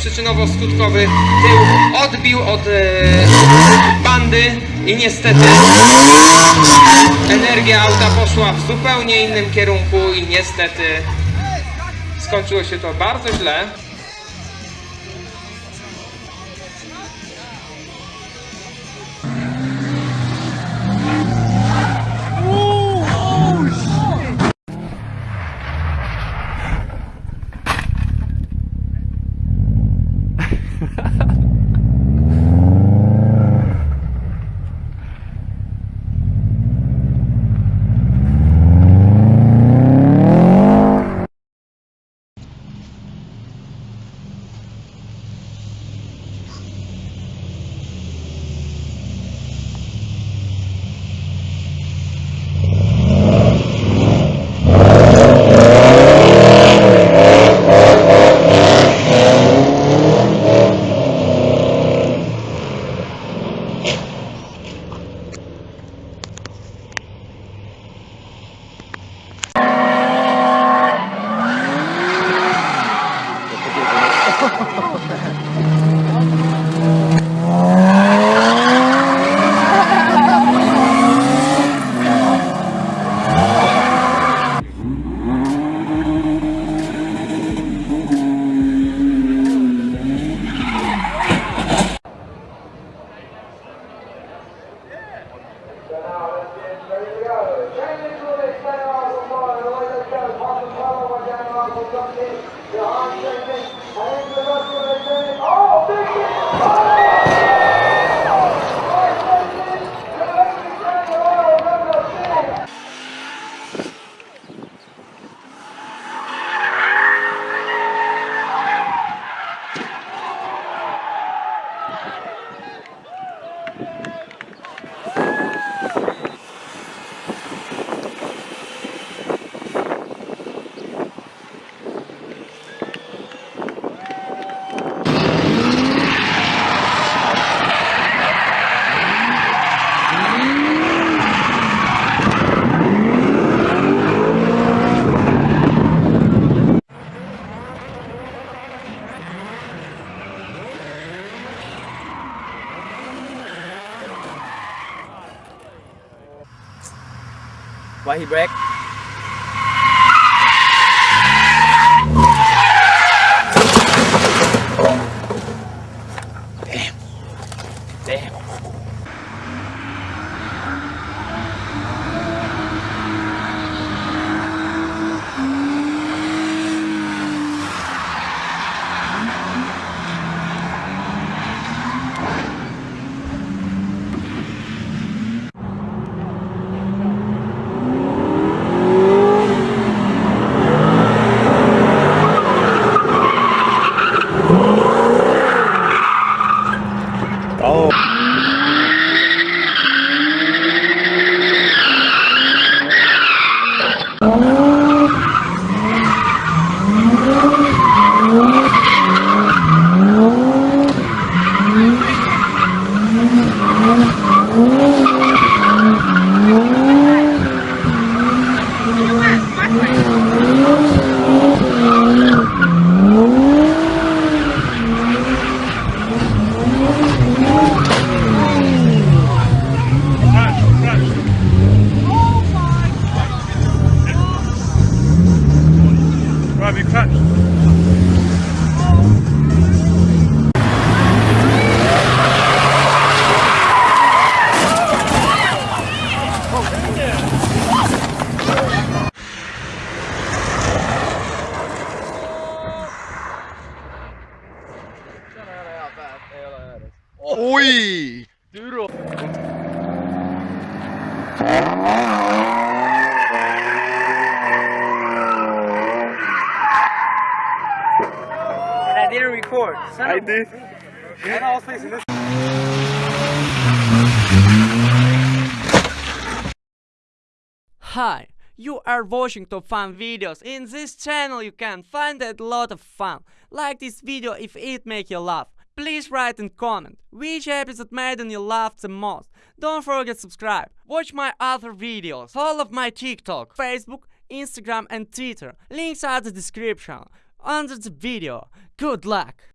Przyczynowo-skutkowy tył odbił od e, bandy i niestety energia auta poszła w zupełnie innym kierunku i niestety skończyło się to bardzo źle. Why he break? we crashed. Oi! Duro! Då? And I didn't record. Son I of a- did. And I was facing this. Hi, you are watching top fun videos. In this channel you can find a lot of fun. Like this video if it make you laugh. Please write and comment which episode made you laugh the most. Don't forget subscribe. Watch my other videos. all of my TikTok, Facebook, Instagram and Twitter. Links are the description under the video. Good luck!